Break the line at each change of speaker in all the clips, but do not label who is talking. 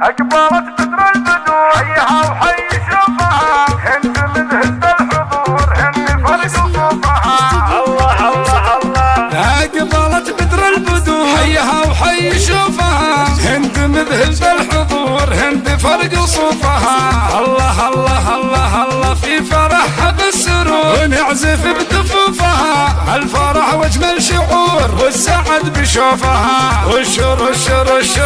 أقبلت بدر البدور حيها وحي شوفها هند من هند الحضور هند فرق صوفها الله الله الله.
أقبلت بدر البدور حيها وحي شوفها هند مذهل الحضور هند فرق صوفها الله الله الله الله في فرحها بالسرور. ونعزف بدفوفها. الفرح واجمل شعور والسعد بشوفها. رش رش رش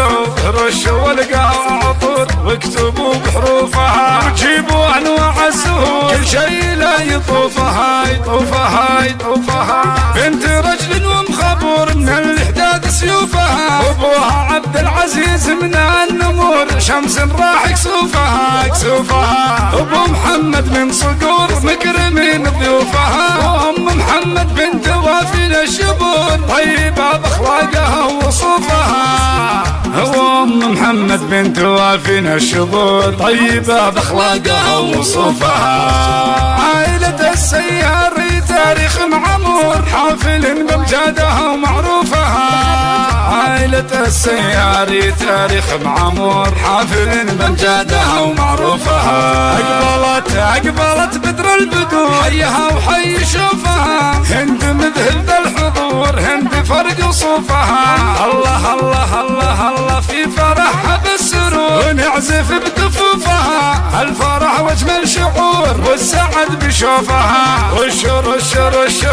رش والقاها عطور واكتبوا بحروفها. وجيبوا أنواع الزهور كل شيء لا يطوفها يطوفها يطوفها. بنت رجل ومخبور من الاحداد سيوفها. أبوها عبد العزيز من النمور. شمس راح يكسوفها يكسوفها. أبو محمد من صقور مكرمين طيبة بأخلاقها وصوفها وام محمد بنت وافينا الشبور وصوفها عائله السياري تاريخ معمور حافل بامجادها ومعروفها عائلة السياري تاريخ معمور. حافل بامجادها ومعروفها اقبلت أقبلت بدر البدور. حيها وحي شوفها. هند مذهل ذا الحضور. هند فرق صوفها الله الله الله الله في فرحها بالسرور. ونعزف بدفوفها. شعور والسعد بشوفها. رش رش رش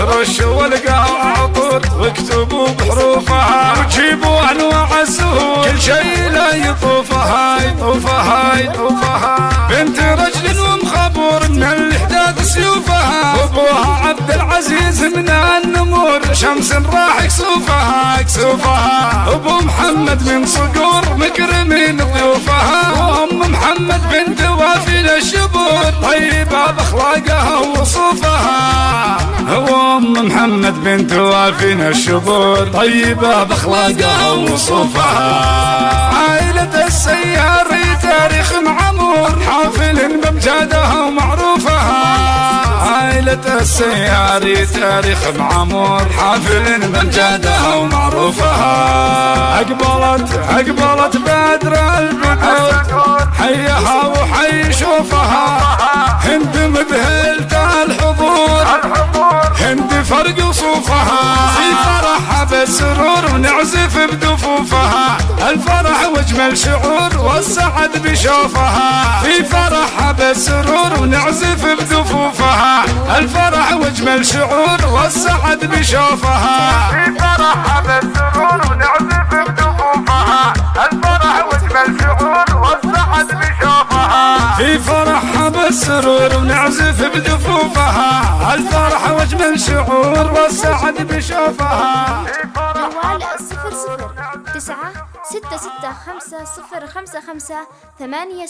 رش والقاها عطور واكتبوا بحروفها. وجيبوا أنواع الزهور كل شيء لا يطوفها. يطوفها يطوفها. بنت رجل ومخبور من الإحداث سيوفها. وابوها عبد العزيز من النمور. شمس راح يكسوفها يكسوفها. أبو محمد من صقور مكرمين ضيوفها. وأم محمد بنت وافي الشبور طيبة بأخلاقها وصوفها وام محمد بنت وافينا الشبور. طيبة بأخلاقها وصوفها عائلة السياري تاريخ معمور. حافل بامجادها ومعروفها. عائلة السياري تاريخ معمور. حافل بامجادها ومعروفها. أقبلت أقبلت بدر البدور حيها وحي شوفها. فرق صوفها في فرحها بالسرور ونعزف بدفوفها. الفرح واجمل شعور والسعد بشوفها. في فرحها بالسرور ونعزف بدفوفها. الفرح واجمل شعور والسعد بشوفها.
في فرحها بالسرور
فرحها بالسرور ونعزف بدفوفها الفرح واجمل شعور والسعد بشوفها؟
جوال صفر صفر. تسعة ستة ستة خمسة صفر خمسة خمسة ثمانية